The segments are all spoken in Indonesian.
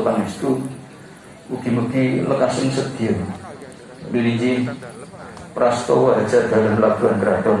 Pangestu eh, Mugi-mugi lekasing sedia Bilinji Prastowo aja dalam labuan keraton.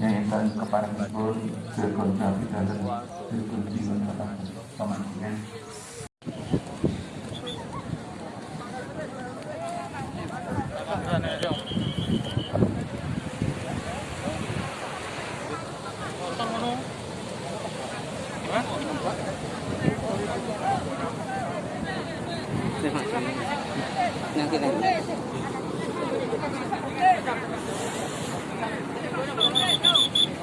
yang akan kepada pun berkontak dan berkunjungan kepada teman-teman. Nanti nanti. jangan depan.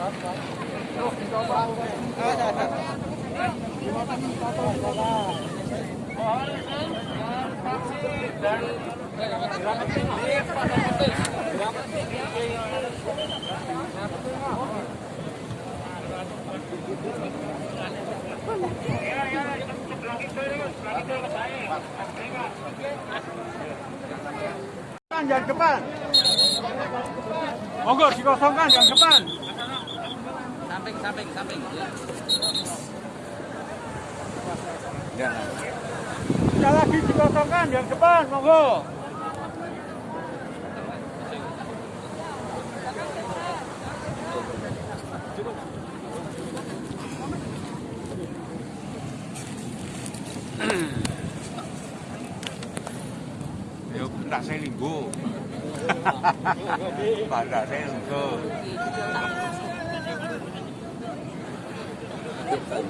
Monggo dikosongkan jangan depan. Samping samping samping. Sekali lagi dikosongkan yang depan, monggo. Ya ndak saya linggo. Ndak saya linggo. Thank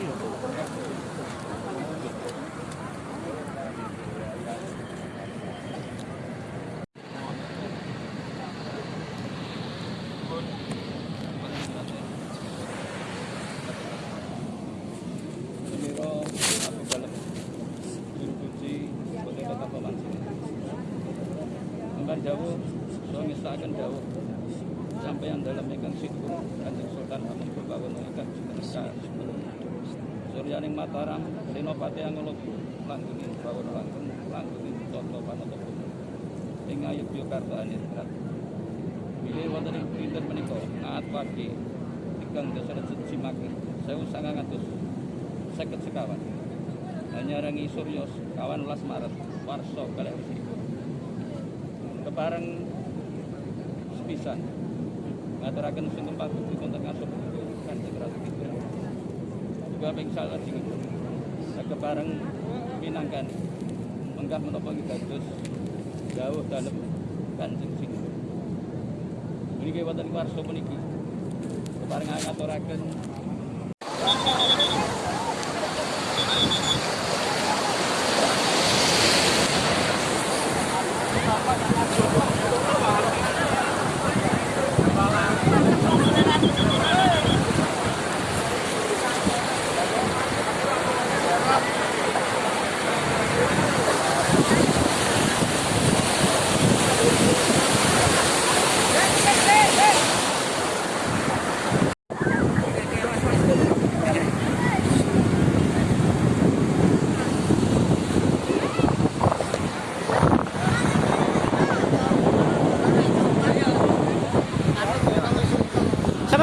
you. Jauh, suami akan jauh sampai yang dalam ikan situ kanjeng Sultan Amun Berbawono ikan Suryaning Mataram Senopati Anguluk langguni Bawono langgeng langguni Toto Panotopo ing Yogyakarta Anitrat Bilih wonten ing dinten menika? Ngaat pagi tigang dasa siji maki sewu sangang atus seket sekawan. Hanya rangi Suryo kawan las Maret Warso kalih kebareng sepisan. Ngaturaken sing patut dikonten ngasup kanjeng Ratu Kidul juga pingsal lajeng kebareng minangkan menggah menapa dados jauh dalem kanjeng sing Niki wonten warsa puniki kebareng ngaturaken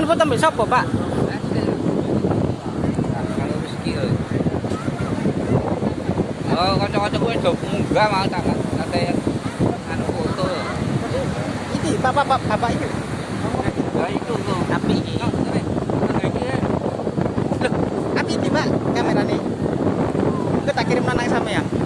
Foto mbek sapa, Pak? Oh, kanca-kanca kuwi do munggah mau tak kate anu foto. Iki bapak bapak, bapak itu. Lah itu tuh. Api iki. Loh, api iki, Pak, kamerane. Kita kirim nang sampeyan.